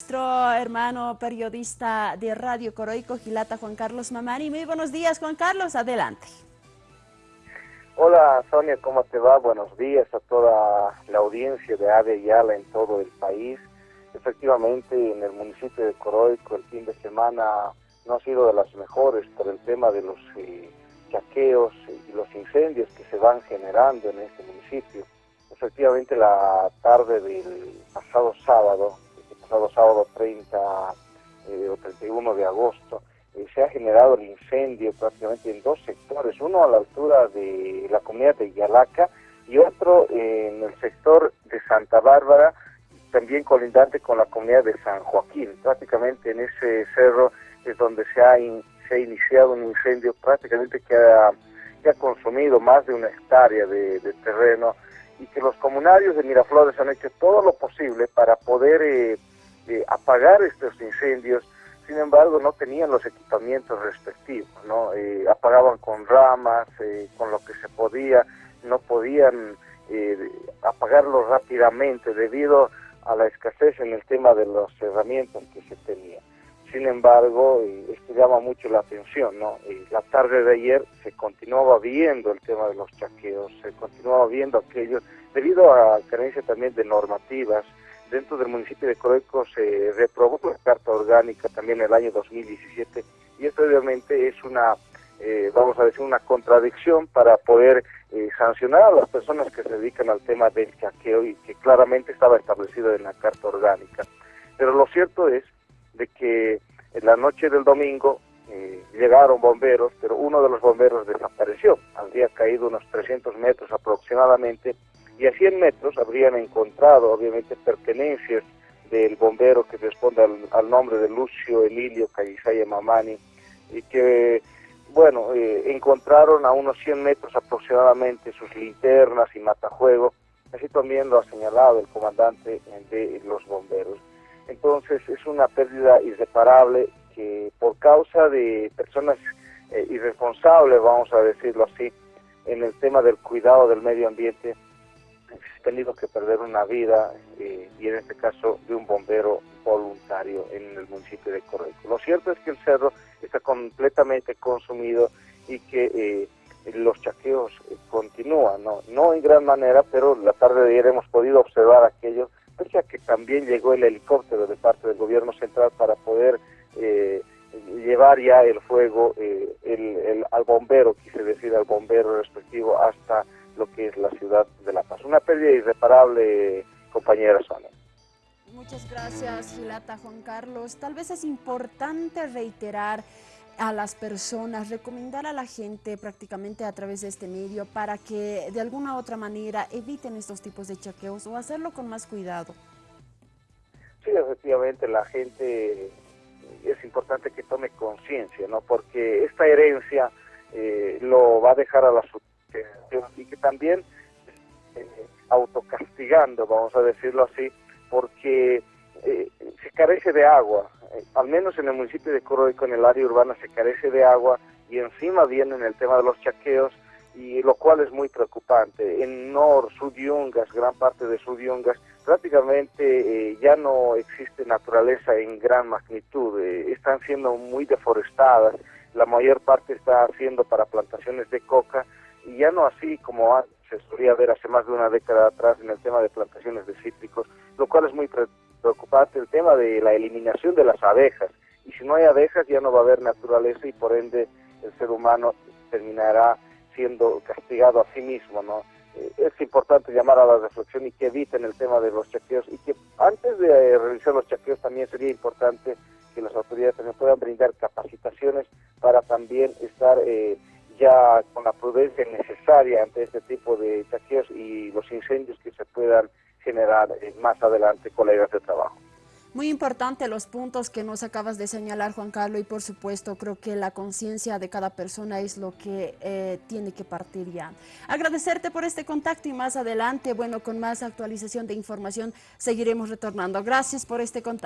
Nuestro hermano periodista de Radio Coroico, Gilata Juan Carlos Mamani. Muy buenos días, Juan Carlos, adelante. Hola Sonia, ¿cómo te va? Buenos días a toda la audiencia de AVE Yala en todo el país. Efectivamente, en el municipio de Coroico el fin de semana no ha sido de las mejores por el tema de los eh, chaqueos y los incendios que se van generando en este municipio. Efectivamente, la tarde del pasado sábado, pasado sábado 30 eh, o 31 de agosto, eh, se ha generado el incendio prácticamente en dos sectores, uno a la altura de la comunidad de Yalaca y otro en el sector de Santa Bárbara, también colindante con la comunidad de San Joaquín. Prácticamente en ese cerro es donde se ha, se ha iniciado un incendio prácticamente que ha, que ha consumido más de una hectárea de, terreno y que los comunarios de Miraflores han hecho todo lo posible para poder eh, eh, apagar estos incendios sin embargo no tenían los equipamientos respectivos, ¿no? Eh, apagaban con ramas, eh, con lo que se podía, no podían eh, apagarlo rápidamente debido a la escasez en el tema de las herramientas que se tenía. Sin embargo, esto llama mucho la atención, ¿no? la tarde de ayer se continuaba viendo el tema de los chaqueos, se continuaba viendo aquello, debido a carencia también de normativas, dentro del municipio de Coroico se reprobó la carta orgánica también en el año 2017 y esto obviamente es una, eh, vamos a decir, una contradicción para poder eh, sancionar a las personas que se dedican al tema del chaqueo y que claramente estaba establecido en la carta orgánica. Pero lo cierto es de que en la noche del domingo eh, llegaron bomberos, pero uno de los bomberos desapareció. Habría caído unos 300 metros aproximadamente y a 100 metros habrían encontrado obviamente pertenencias del bombero que responde al, nombre de Lucio Emilio Callisaya Mamani y que bueno eh, encontraron a unos 100 metros aproximadamente sus linternas y matajuego así también lo ha señalado el comandante de los bomberos. Entonces es una pérdida irreparable que por causa de personas eh, irresponsables vamos a decirlo así en el tema del cuidado del medio ambiente tenido que perder una vida eh, y en este caso de un bombero voluntario en el municipio de Correco. Lo cierto es que el cerro está completamente consumido y que eh, los chaqueos eh, continúan, ¿no? no en gran manera, pero la tarde de ayer hemos podido observar aquello, pese a que también llegó el helicóptero de parte del gobierno central para poder llevar ya el fuego el, al bombero, quise decir al bombero respectivo, hasta lo que es la ciudad de La Paz. Una pérdida irreparable, compañera Sonia. Muchas gracias, Gilata Juan Carlos. Tal vez es importante reiterar a las personas, recomendar a la gente prácticamente a través de este medio para que de alguna u otra manera eviten estos tipos de chequeos o hacerlo con más cuidado. Sí, efectivamente la gente es importante que tome conciencia, ¿no? Porque esta herencia eh, lo va a dejar a y que también eh, autocastigando, vamos a decirlo así, porque eh, se carece de agua, eh, al menos en el municipio de Coroico, en el área urbana, se carece de agua y encima viene el tema de los chaqueos, y lo cual es muy preocupante. En Nor, Sudyungas, gran parte de Sudyungas, prácticamente ya no existe naturaleza en gran magnitud, están siendo muy deforestadas, la mayor parte está haciendo para plantaciones de coca, ya no así como se solía ver hace más de una década atrás en el tema de plantaciones de cítricos, lo cual es muy preocupante el tema de la eliminación de las abejas. Y si no hay abejas ya no va a haber naturaleza y por ende el ser humano terminará siendo castigado a sí mismo, ¿no? Eh, es importante llamar a la reflexión y que eviten el tema de los chequeos y que antes de eh, realizar los chequeos también sería importante que las autoridades también puedan brindar capacitaciones para también estar eh, ya con la prudencia necesaria ante este tipo de saqueos y los incendios que se puedan generar eh, más adelante colegas de trabajo. Muy importante los puntos que nos acabas de señalar, Juan Carlos, y por supuesto creo que la conciencia de cada persona es lo que eh, tiene que partir ya. Agradecerte por este contacto y más adelante, bueno, con más actualización de información seguiremos retornando. Gracias por este contacto.